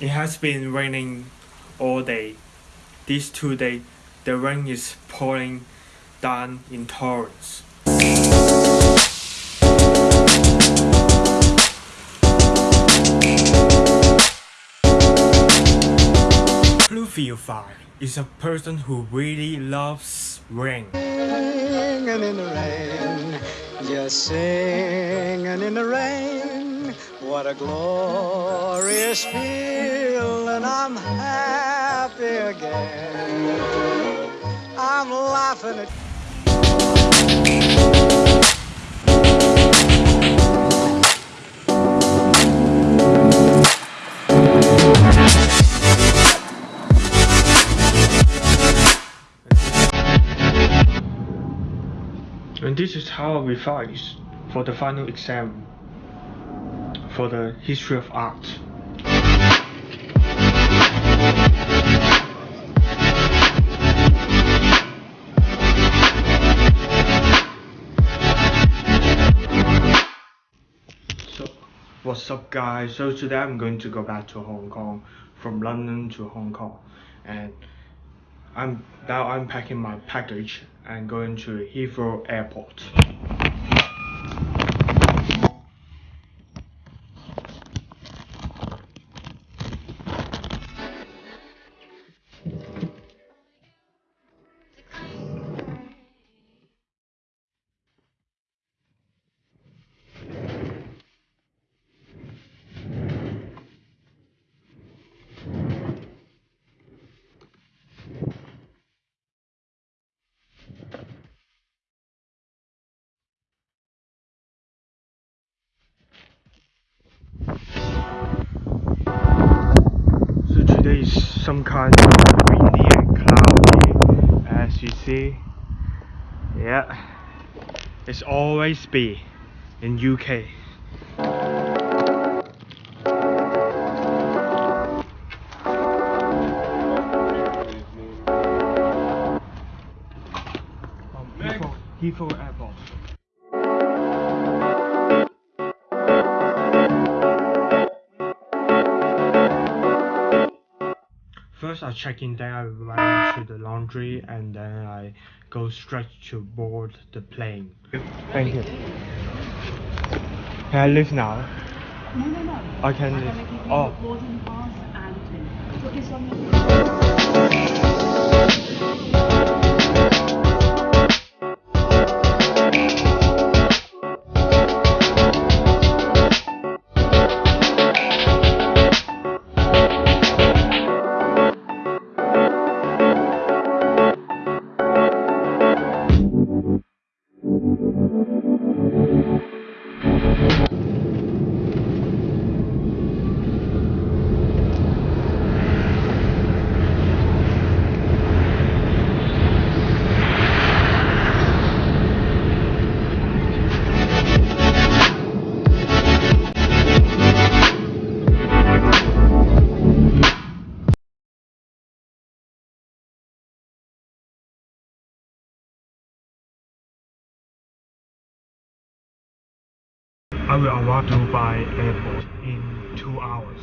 It has been raining all day. These two days, the rain is pouring down in torrents. Bluefield is a person who really loves rain. Singing in the rain, just singing in the rain. What a glorious feeling, I'm happy again. I'm laughing at And this is how I revise for the final exam for the history of art. So, what's up guys? So today I'm going to go back to Hong Kong, from London to Hong Kong, and I'm now I'm packing my package and going to Heathrow Airport. Some kind of windy and cloudy as you see. Yeah, it's always be in UK. Heathrow Airport. First I check in, then I run to the laundry, and then I go straight to board the plane. Thank you. Can I leave now? No, no, no. I can I'm leave. gonna you Oh. boarding pass and. Put this on I will arrive Dubai Airport in two hours.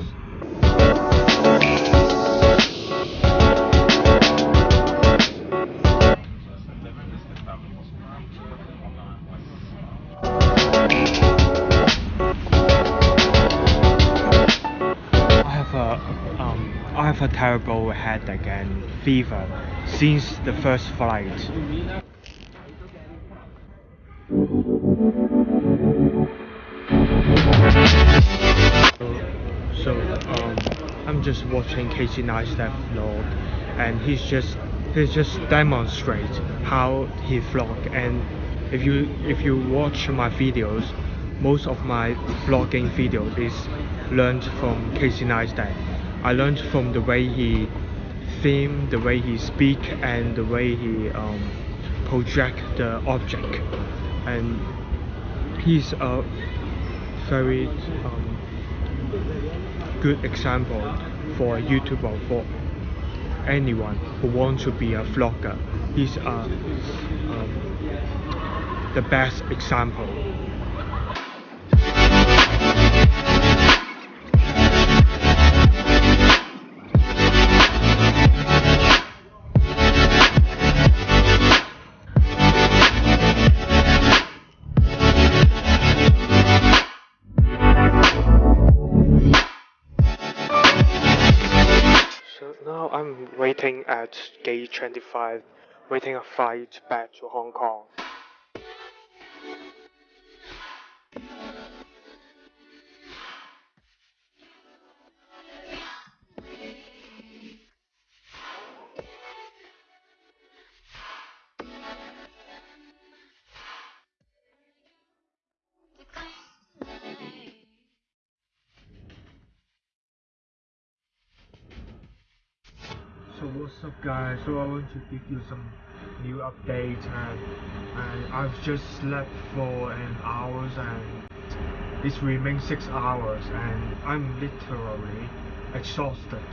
I have a um, I have a terrible headache and fever since the first flight. Just watching Casey Neistat vlog, and he's just he's just demonstrate how he vlog. And if you if you watch my videos, most of my vlogging videos is learned from Casey Neistat. I learned from the way he theme, the way he speak, and the way he um, project the object. And he's a very um, good example for a YouTuber for anyone who wants to be a vlogger. He's uh, um, the best example. Waiting at gate 25, waiting a flight back to Hong Kong. What's up guys, so I want to give you some new updates and, and I've just slept for an hours and it's remains 6 hours and I'm literally exhausted.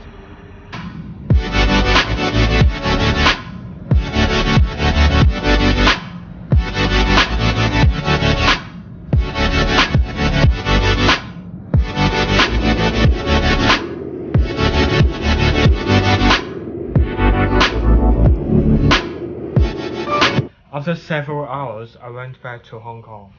After several hours, I went back to Hong Kong.